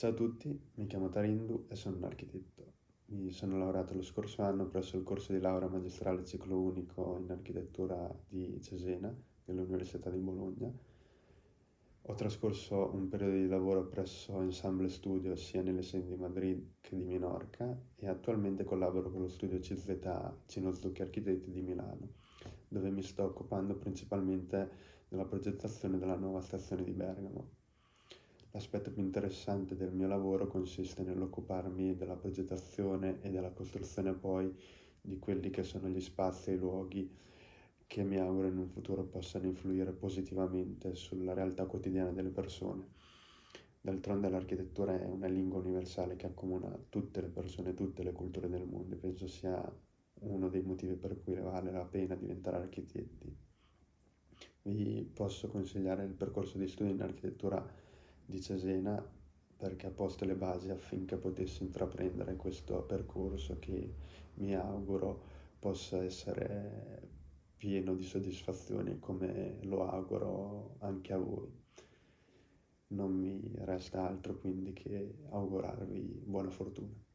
Ciao a tutti, mi chiamo Tarindu e sono un architetto. Mi sono laureato lo scorso anno presso il corso di laurea magistrale ciclo unico in architettura di Cesena, dell'Università di Bologna. Ho trascorso un periodo di lavoro presso Ensemble Studio sia nelle sedi di Madrid che di Minorca e attualmente collaboro con lo studio CZA Cino Zucchi Architetti di Milano, dove mi sto occupando principalmente della progettazione della nuova stazione di Bergamo. L'aspetto più interessante del mio lavoro consiste nell'occuparmi della progettazione e della costruzione poi di quelli che sono gli spazi e i luoghi che mi auguro in un futuro possano influire positivamente sulla realtà quotidiana delle persone. D'altronde l'architettura è una lingua universale che accomuna tutte le persone, tutte le culture del mondo e penso sia uno dei motivi per cui vale la pena diventare architetti. Vi posso consigliare il percorso di studio in architettura di Cesena perché ha posto le basi affinché potessi intraprendere questo percorso che mi auguro possa essere pieno di soddisfazione come lo auguro anche a voi. Non mi resta altro quindi che augurarvi buona fortuna.